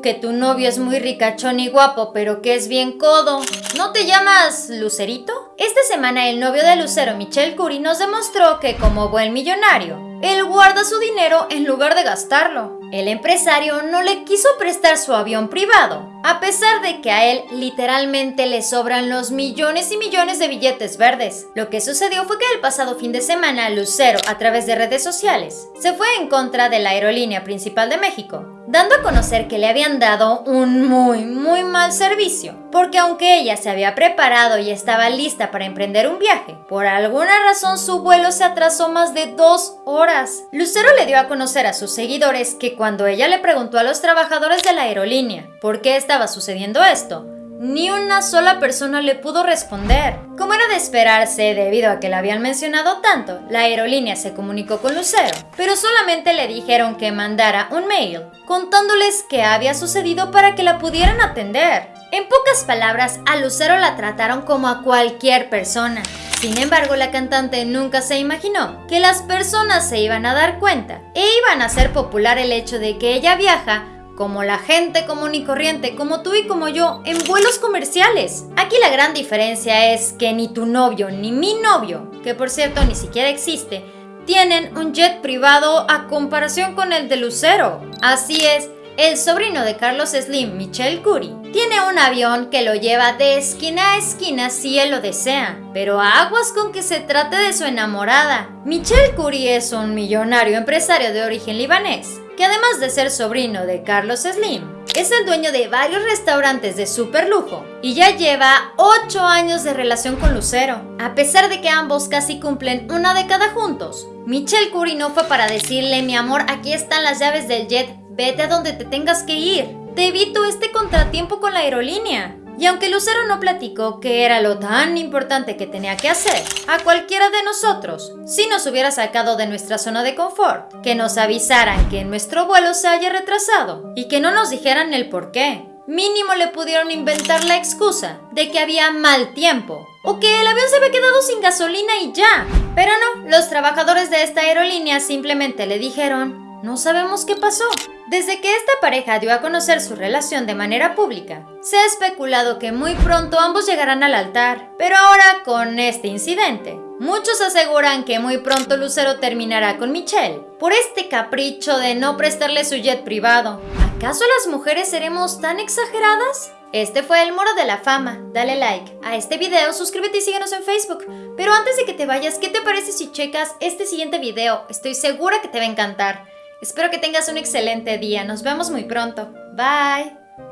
que tu novio es muy ricachón y guapo, pero que es bien codo. ¿No te llamas Lucerito? Esta semana el novio de Lucero, Michelle Curry, nos demostró que como buen millonario, él guarda su dinero en lugar de gastarlo. El empresario no le quiso prestar su avión privado, a pesar de que a él literalmente le sobran los millones y millones de billetes verdes. Lo que sucedió fue que el pasado fin de semana Lucero, a través de redes sociales, se fue en contra de la aerolínea principal de México, dando a conocer que le habían dado un muy, muy mal servicio, porque aunque ella se había preparado y estaba lista para emprender un viaje, por alguna razón su vuelo se atrasó más de dos horas. Lucero le dio a conocer a sus seguidores que cuando ella le preguntó a los trabajadores de la aerolínea por qué estaba sucediendo esto, ni una sola persona le pudo responder. Como era de esperarse, debido a que la habían mencionado tanto, la aerolínea se comunicó con Lucero, pero solamente le dijeron que mandara un mail contándoles qué había sucedido para que la pudieran atender. En pocas palabras, a Lucero la trataron como a cualquier persona. Sin embargo, la cantante nunca se imaginó que las personas se iban a dar cuenta e iban a hacer popular el hecho de que ella viaja como la gente común y corriente, como tú y como yo, en vuelos comerciales. Aquí la gran diferencia es que ni tu novio ni mi novio, que por cierto ni siquiera existe, tienen un jet privado a comparación con el de Lucero. Así es, el sobrino de Carlos Slim, Michelle Curry, tiene un avión que lo lleva de esquina a esquina si él lo desea, pero aguas con que se trate de su enamorada. Michelle Curry es un millonario empresario de origen libanés que además de ser sobrino de Carlos Slim, es el dueño de varios restaurantes de super lujo y ya lleva 8 años de relación con Lucero. A pesar de que ambos casi cumplen una década juntos, Michelle Curry no fue para decirle, mi amor, aquí están las llaves del jet, vete a donde te tengas que ir. Te evito este contratiempo con la aerolínea. Y aunque Lucero no platicó qué era lo tan importante que tenía que hacer, a cualquiera de nosotros, si nos hubiera sacado de nuestra zona de confort, que nos avisaran que nuestro vuelo se haya retrasado y que no nos dijeran el por qué. Mínimo le pudieron inventar la excusa de que había mal tiempo o que el avión se había quedado sin gasolina y ya. Pero no, los trabajadores de esta aerolínea simplemente le dijeron, no sabemos qué pasó. Desde que esta pareja dio a conocer su relación de manera pública, se ha especulado que muy pronto ambos llegarán al altar, pero ahora con este incidente, muchos aseguran que muy pronto Lucero terminará con Michelle por este capricho de no prestarle su jet privado. ¿Acaso las mujeres seremos tan exageradas? Este fue el Moro de la Fama. Dale like a este video, suscríbete y síguenos en Facebook. Pero antes de que te vayas, ¿qué te parece si checas este siguiente video? Estoy segura que te va a encantar. Espero que tengas un excelente día. Nos vemos muy pronto. Bye.